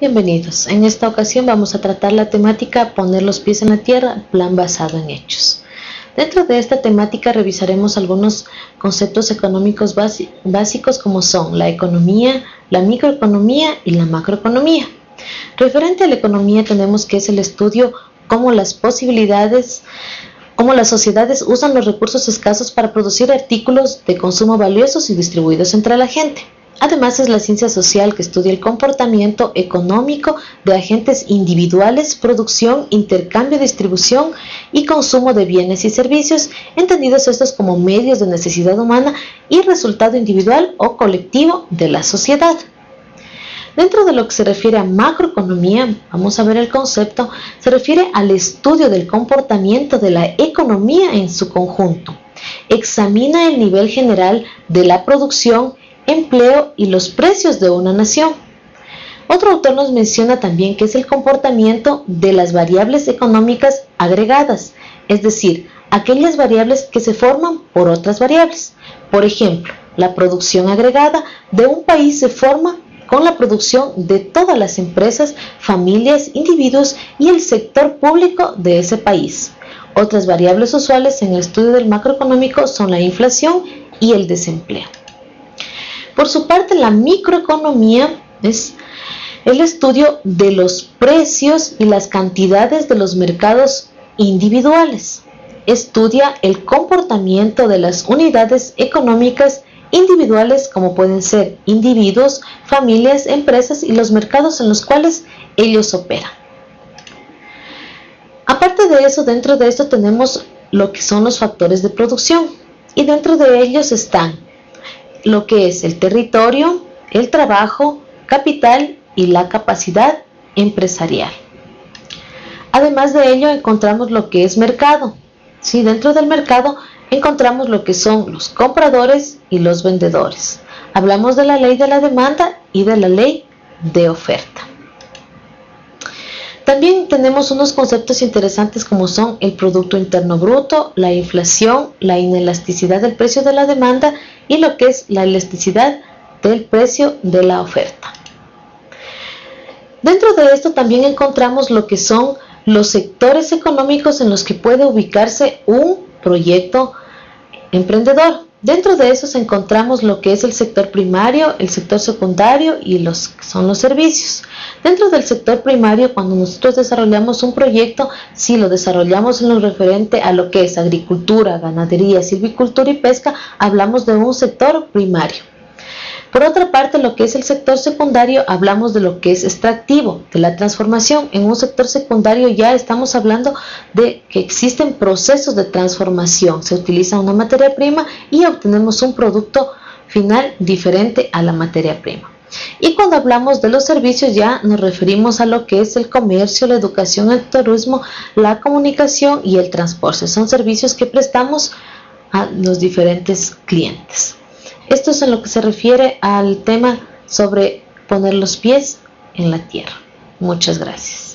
Bienvenidos. En esta ocasión vamos a tratar la temática Poner los pies en la tierra, plan basado en hechos. Dentro de esta temática revisaremos algunos conceptos económicos básicos como son la economía, la microeconomía y la macroeconomía. Referente a la economía tenemos que es el estudio cómo las posibilidades cómo las sociedades usan los recursos escasos para producir artículos de consumo valiosos y distribuidos entre la gente. Además es la ciencia social que estudia el comportamiento económico de agentes individuales, producción, intercambio, distribución y consumo de bienes y servicios, entendidos estos como medios de necesidad humana y resultado individual o colectivo de la sociedad. Dentro de lo que se refiere a macroeconomía, vamos a ver el concepto, se refiere al estudio del comportamiento de la economía en su conjunto. Examina el nivel general de la producción, empleo y los precios de una nación. Otro autor nos menciona también que es el comportamiento de las variables económicas agregadas, es decir, aquellas variables que se forman por otras variables. Por ejemplo, la producción agregada de un país se forma con la producción de todas las empresas, familias, individuos y el sector público de ese país. Otras variables usuales en el estudio del macroeconómico son la inflación y el desempleo. Por su parte, la microeconomía es el estudio de los precios y las cantidades de los mercados individuales. Estudia el comportamiento de las unidades económicas individuales como pueden ser individuos, familias, empresas y los mercados en los cuales ellos operan. Aparte de eso, dentro de esto tenemos lo que son los factores de producción y dentro de ellos están lo que es el territorio, el trabajo, capital y la capacidad empresarial. Además de ello encontramos lo que es mercado. Si dentro del mercado encontramos lo que son los compradores y los vendedores. Hablamos de la ley de la demanda y de la ley de oferta. También tenemos unos conceptos interesantes como son el Producto Interno Bruto, la inflación, la inelasticidad del precio de la demanda y lo que es la elasticidad del precio de la oferta. Dentro de esto también encontramos lo que son los sectores económicos en los que puede ubicarse un proyecto emprendedor. Dentro de esos encontramos lo que es el sector primario, el sector secundario y los son los servicios. Dentro del sector primario, cuando nosotros desarrollamos un proyecto, si lo desarrollamos en lo referente a lo que es agricultura, ganadería, silvicultura y pesca, hablamos de un sector primario. Por otra parte, lo que es el sector secundario, hablamos de lo que es extractivo, de la transformación. En un sector secundario ya estamos hablando de que existen procesos de transformación. Se utiliza una materia prima y obtenemos un producto final diferente a la materia prima. Y cuando hablamos de los servicios ya nos referimos a lo que es el comercio, la educación, el turismo, la comunicación y el transporte. Son servicios que prestamos a los diferentes clientes. Esto es en lo que se refiere al tema sobre poner los pies en la tierra. Muchas gracias.